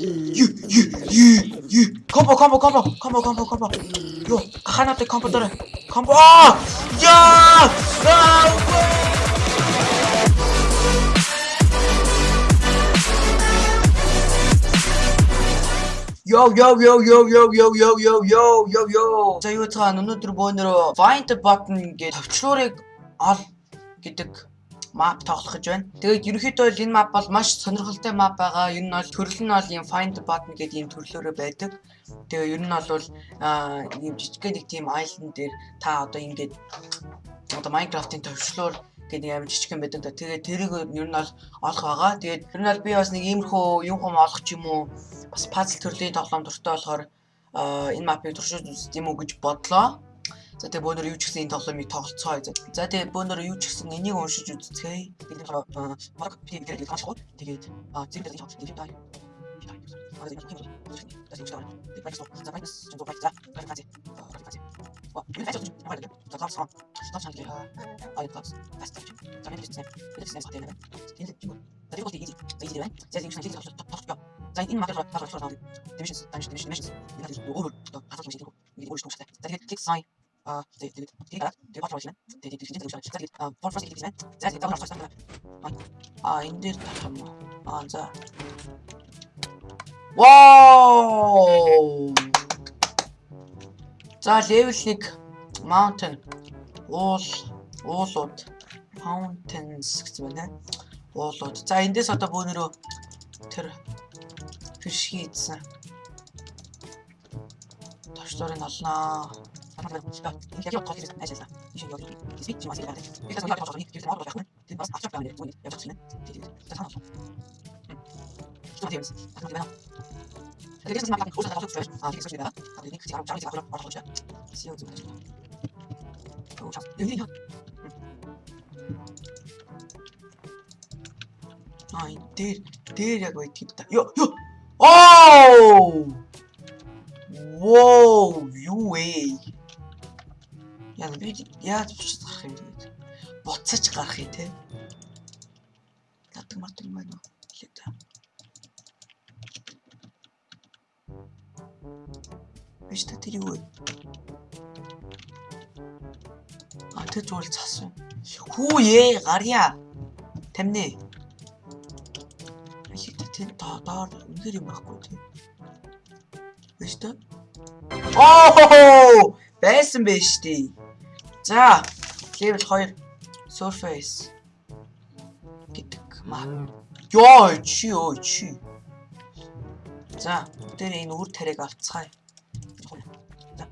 Ю ю ю ю. Комбо комбо комбо комбо комбо комбо. Юу гахаануудыг комбо дээр комбо. Аа! Яа! Аа! Йо йо йо йо йо йо йо йо йо йо йо. За юу цаана өнөөдөр бөөнөрөө find the button гэж төвчлөрийг ол гэдэг map тоглох гэж байна. Тэгээд ерөнхийдөө бол энэ map бол маш сонирхолтой map байгаа. Ер нь бол төрөл нь бол ийм find button гэдэг ийм төрлөөрөө байдаг. Тэгээ ер нь бол ийм жижигхэн нэг тийм island дээр та одоо ингээд одоо Minecraft-ын төвчлөөр гэдэг юм жижигхэн байдаг да. Тэгээд тэрийг ер нь бол олох байгаа. Тэгээд ер нь бол би бас нэг иймэрхүү юм хум олох ч юм уу бас пазл төрлийн тоглоом дуртай болохоор энэ мапыг туршиж үзт юм уу гэж бодлоо. За тэгээ бөөнөр юу ч гэсэн энэ тоглоомыг тоглоцгоо гэж. За тэгээ бөөнөр юу ч гэсэн энийг уншиж үзцгээе. Бидний марк пи гэдэг нь ашгүй. Тэгээд а зэрэг хийж байгаа юм даа. За энэ магаар тоглох болгоо. Divisions, divisions, divisions. Энэ нь өөр хатгалж байгаа. Тэгээд click sign а тэгээд тэгээд тэгээд тэгээд бот болно. Тэгээд тэгээд тэгээд тэгээд тэгээд click байна. За тэгээд даваа гаргаж а энэ дээр юм уу? А за. Вау! За level 1 mountain уул уулууд mountains гэсэн байна. Уулууд. За эндээс одоо бөөнөрөө тэр фиш хийдсэн. Товчдорыг олноо. 진짜 인기가 더 길어서 할수 있어. 이슈 여기 기습이 지금 왔으니까 일단 저희 앞에 저희 기술 하고 약간 든 버스 앞쪽 가면 되는 옆쪽 치는 되게 진짜 상관없어. 기초 되어 있어. 아 그러면 그래서 지금 약간 고사 나가서 줘야 아 되게 소리가 아 되게 지금 자리 제가 그럼 바로 줘야 시험 좀 해줘. 오 잡. 여기 형. 아이 대 대리라고 했다. 여 여. 오! Whoa, you way. Яа би яаж бич гарах юм бэ? Буцаж гарах юм те. Татдаг матдаг юм байна уу? Хэлээ та. Биш та тэр юу вэ? А тэр зүгээр цас байна. Хүү ээ гарья. Тамны. Тэр доор үнээр юм байхгүй тийм. Биш та? Оо! Байсан биш тий. За, level 2 surface гэдэг маа. Йоо, чи ёо чи. За, тэр энэ үр тариаг авцгаая. За.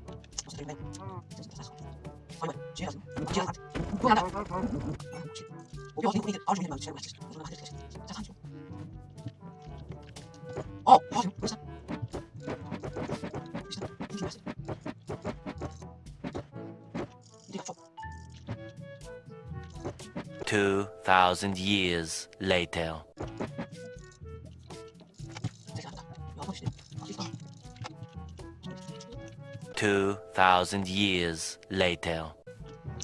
Устгах 2000 years later. Two thousand years later.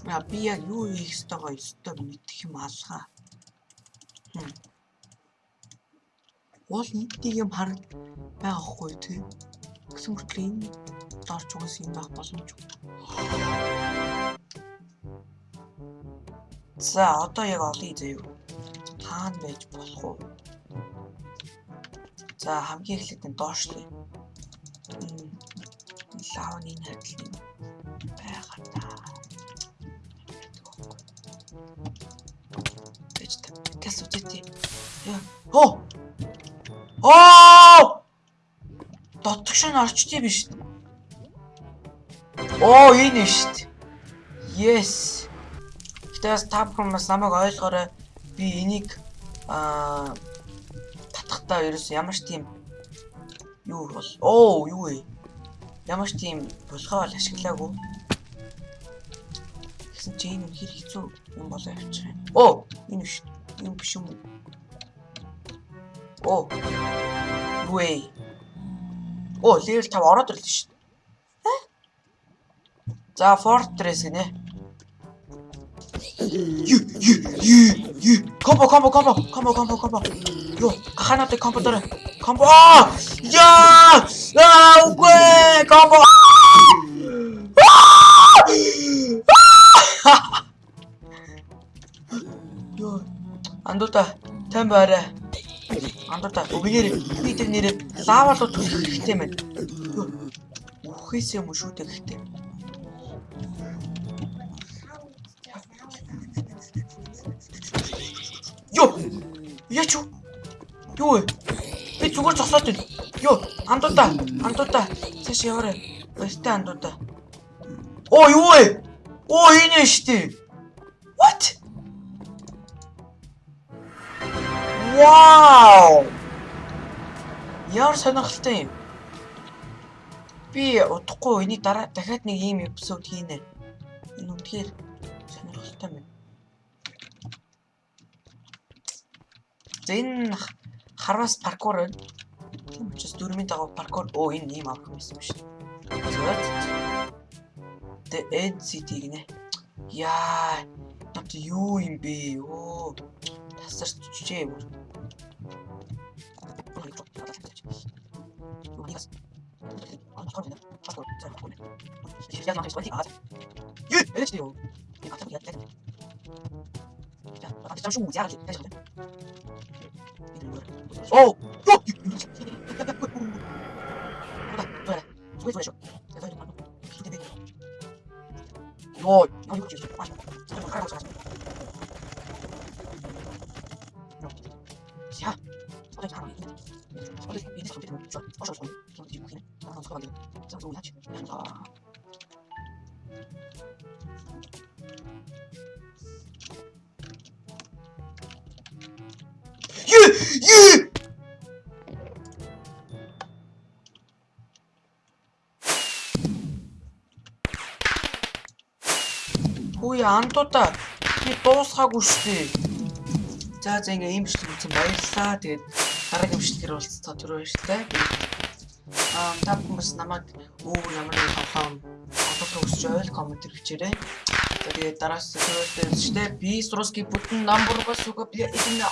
Яа би яг юу хийх ёстой гоё ёстой мэдэх юм алгаа. Уул нийтийг юм хараг байгаахгүй тий. Гэсэн мэт л энэ дорч угс юм байх боломжгүй. За одоо яг олъё заяа. Хаана байж болох вэ? За хамгийн эхлээд энэ доош нь лавны найдлын байгаа та. Гэж тэс үтээ. Яа. Оо! Оо! Дотгош нь орчдээ биш. Оо, энэ нь шүү дээ. Yes. Гэтээс та бүхэн бас намайг ойлгоорой. Би энийг аа татахтаа ерөөс ямар ч тийм юу бол оо юу вэ? Ямар ч тийм болохоо л ашиглаагүй. Гэсэн чи энэ хэр хэцүү юм болоо явчих юм. Оо, энэ биш. Энэ биш юм. Оо. Вэ. Оо, level 5 ороод ирлээ шүү дээ. За, Fortress гинэ. Ю ю ю ю. Комбо комбо комбо комбо комбо комбо. Юу, гахаануудыг комбо дээр. Комбо. Яа! Аа, үгүй! Комбо. Йоо. Андуута, тань байраа. Андуута, өгнөр би тэр нэрээ лава руу түлхэх хэрэгтэй байна. Үхээс юм шүү дээ гэхдээ. Юу вэ? Би зүгээр зогсоод байна. Йоо, андуута, андуута. Цааш яваарай. Баяртай андуута. Оо, юу вэ? Оо, энэ нь штий. What? Вау! Яар сонирхолтой юм. Би удахгүй энийг дараа дахиад нэг ийм эпизод хийнэ. Энэ үнэхээр сонирхолтой байна. За энэ х- хараас паркур байна. Тийм учраас дөрмийн дагав паркур. Оо энэ ийм авах юм байсан шүү дээ. За. The NCT гинэ. Яа. Над юу юм бэ? Оо. Тасарч чижээ бүр. Юу? Дээ юу? Би хатаа 어! 어! 이거 이거 이거 주시죠. 아, 잠깐만 깔고 자. 자, 어제 바로 이제 어제 이제 잠시 좀 줘. 어서 좀. 좀 뒤로 그냥 나가서 가게. 자, 좀 같이. 자. 예! 예! Хөөе андуута би дуусгаагүй штэ. За за ингээ ийм бичлэг үзсэн баярлалаа. Тэгээд дараагийн бичлэгээр уулзцаа түрүү баярлалаа. Аа та хүмүүс намайг өөр ямар нэг тоглоом олох хүсч байвал коммент хийгээрэй. Тэгээд дараагаас түрүү уулзчихдээ би Сруски бүтэн номер бас үгүй би энэ